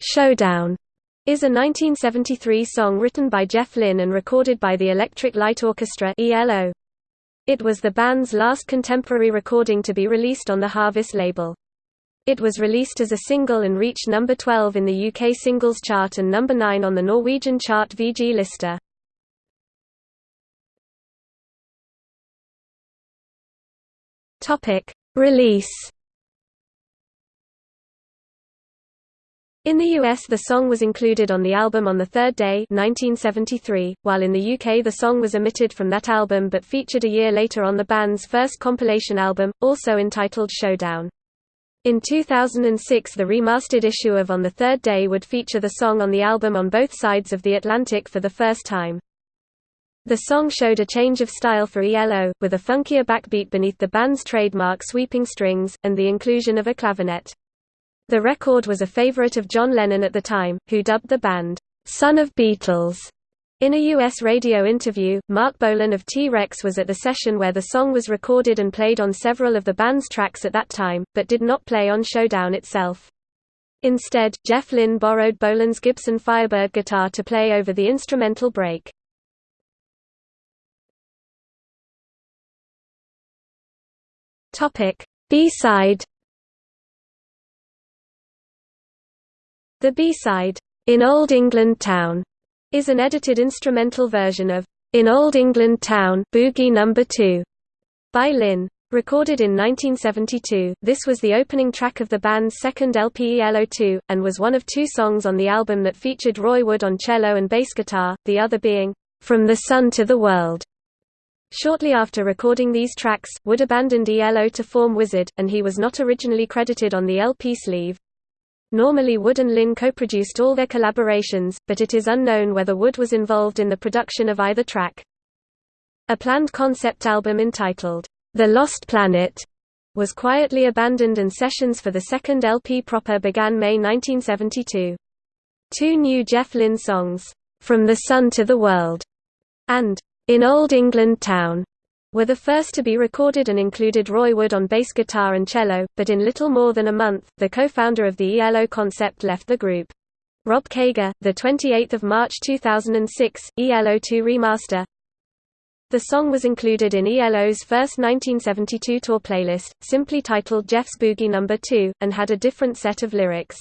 Showdown is a 1973 song written by Jeff Lynne and recorded by the Electric Light Orchestra ELO. It was the band's last contemporary recording to be released on the Harvest label. It was released as a single and reached number 12 in the UK singles chart and number 9 on the Norwegian chart VG Lista. Topic: Release In the US the song was included on the album On the Third Day 1973, while in the UK the song was omitted from that album but featured a year later on the band's first compilation album, also entitled Showdown. In 2006 the remastered issue of On the Third Day would feature the song on the album on both sides of the Atlantic for the first time. The song showed a change of style for ELO, with a funkier backbeat beneath the band's trademark sweeping strings, and the inclusion of a clavinet. The record was a favorite of John Lennon at the time, who dubbed the band, "'Son of Beatles'". In a U.S. radio interview, Marc Bolan of T-Rex was at the session where the song was recorded and played on several of the band's tracks at that time, but did not play on Showdown itself. Instead, Jeff Lynne borrowed Bolan's Gibson Firebird guitar to play over the instrumental break. B-side The B-side, "'In Old England Town' is an edited instrumental version of "'In Old England Town' Boogie No. 2 by Lynne. Recorded in 1972, this was the opening track of the band's second LP ELO2, and was one of two songs on the album that featured Roy Wood on cello and bass guitar, the other being, "'From the Sun to the World'. Shortly after recording these tracks, Wood abandoned ELO to form Wizzard, and he was not originally credited on the LP sleeve. Normally Wood and Lynne co-produced all their collaborations, but it is unknown whether Wood was involved in the production of either track. A planned concept album entitled, The Lost Planet, was quietly abandoned and sessions for the second LP proper began May 1972. Two new Jeff Lynne songs, From the Sun to the World, and In Old England Town, were the first to be recorded and included Roy Wood on bass guitar and cello, but in little more than a month, the co-founder of the ELO concept left the group. Rob Caiger, 28 March 2006, ELO2 Remaster The song was included in ELO's first 1972 tour playlist, simply titled Jeff's Boogie No. 2, and had a different set of lyrics.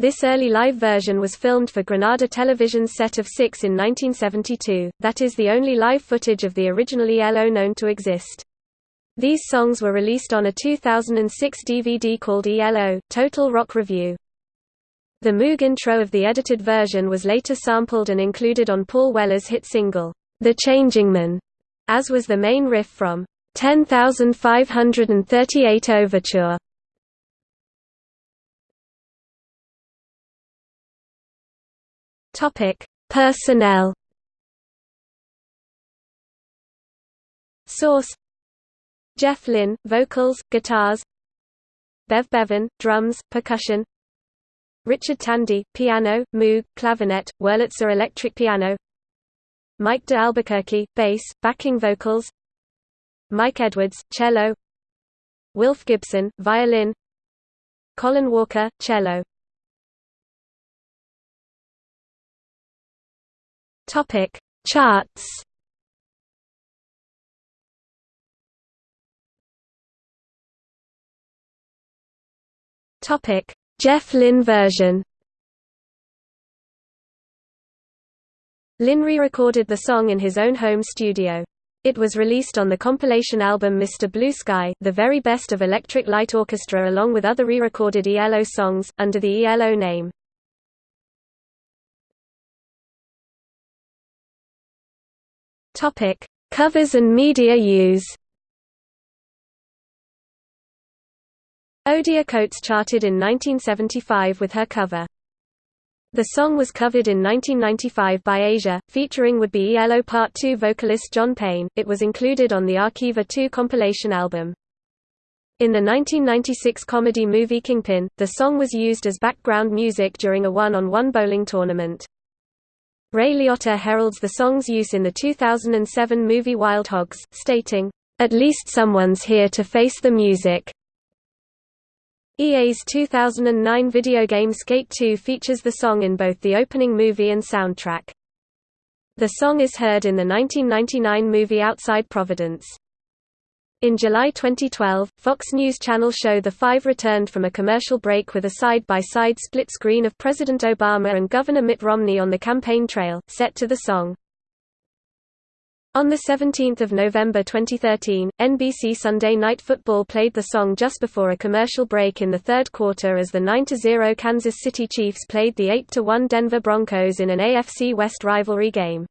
This early live version was filmed for Granada Television's set of six in 1972, that is the only live footage of the original ELO known to exist. These songs were released on a 2006 DVD called ELO, Total Rock Review. The Moog intro of the edited version was later sampled and included on Paul Weller's hit single, The Changing Man, as was the main riff from 10538 Overture. Topic: Personnel. Source: Jeff Lynne, vocals, guitars. Bev Bevan, drums, percussion. Richard Tandy, piano, moog, clavinet, Wurlitzer electric piano. Mike de Albuquerque, bass, backing vocals. Mike Edwards, cello. Wilf Gibson, violin. Colin Walker, cello. Topic Charts Topic Jeff Lynne version Lynne re-recorded the song in his own home studio. It was released on the compilation album Mr. Blue Sky, the very best of Electric Light Orchestra along with other re-recorded ELO songs, under the ELO name. Topic: Covers and media use. Odia Coates charted in 1975 with her cover. The song was covered in 1995 by Asia, featuring would-be ELO Part 2 vocalist John Payne. It was included on the Archiva 2 compilation album. In the 1996 comedy movie Kingpin, the song was used as background music during a one-on-one -on -one bowling tournament. Ray Liotta heralds the song's use in the 2007 movie Wild Hogs, stating, "...at least someone's here to face the music." EA's 2009 video game Skate 2 features the song in both the opening movie and soundtrack. The song is heard in the 1999 movie Outside Providence. In July 2012, Fox News Channel show The Five returned from a commercial break with a side-by-side -side split screen of President Obama and Governor Mitt Romney on the campaign trail, set to the song. On 17 November 2013, NBC Sunday Night Football played the song just before a commercial break in the third quarter as the 9–0 Kansas City Chiefs played the 8–1 Denver Broncos in an AFC West rivalry game.